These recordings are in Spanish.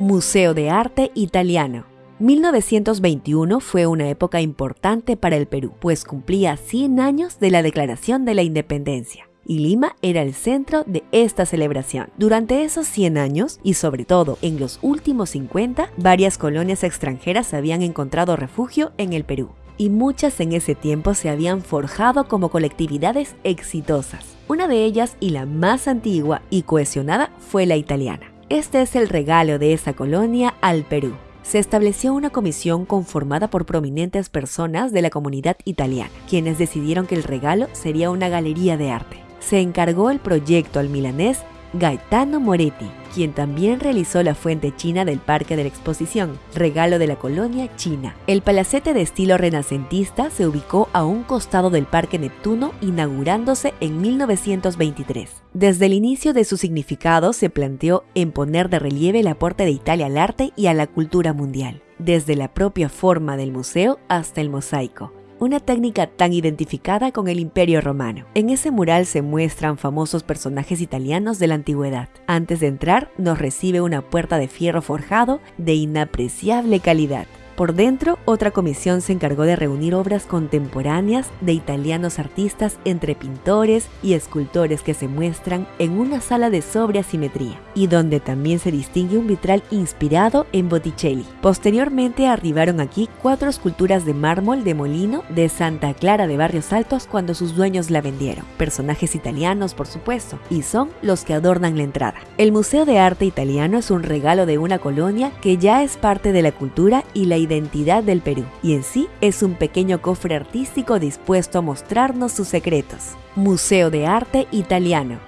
Museo de Arte Italiano 1921 fue una época importante para el Perú, pues cumplía 100 años de la Declaración de la Independencia y Lima era el centro de esta celebración. Durante esos 100 años, y sobre todo en los últimos 50, varias colonias extranjeras habían encontrado refugio en el Perú, y muchas en ese tiempo se habían forjado como colectividades exitosas. Una de ellas, y la más antigua y cohesionada, fue la italiana. Este es el regalo de esa colonia al Perú. Se estableció una comisión conformada por prominentes personas de la comunidad italiana, quienes decidieron que el regalo sería una galería de arte. Se encargó el proyecto al milanés Gaetano Moretti, quien también realizó la fuente china del Parque de la Exposición, regalo de la colonia china. El palacete de estilo renacentista se ubicó a un costado del Parque Neptuno, inaugurándose en 1923. Desde el inicio de su significado se planteó en poner de relieve el aporte de Italia al arte y a la cultura mundial, desde la propia forma del museo hasta el mosaico una técnica tan identificada con el Imperio Romano. En ese mural se muestran famosos personajes italianos de la antigüedad. Antes de entrar, nos recibe una puerta de fierro forjado de inapreciable calidad. Por dentro, otra comisión se encargó de reunir obras contemporáneas de italianos artistas entre pintores y escultores que se muestran en una sala de sobria simetría, y donde también se distingue un vitral inspirado en Botticelli. Posteriormente arribaron aquí cuatro esculturas de mármol de Molino de Santa Clara de Barrios Altos cuando sus dueños la vendieron. Personajes italianos, por supuesto, y son los que adornan la entrada. El Museo de Arte Italiano es un regalo de una colonia que ya es parte de la cultura y la identidad del Perú, y en sí es un pequeño cofre artístico dispuesto a mostrarnos sus secretos. Museo de Arte Italiano.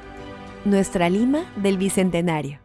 Nuestra Lima del Bicentenario.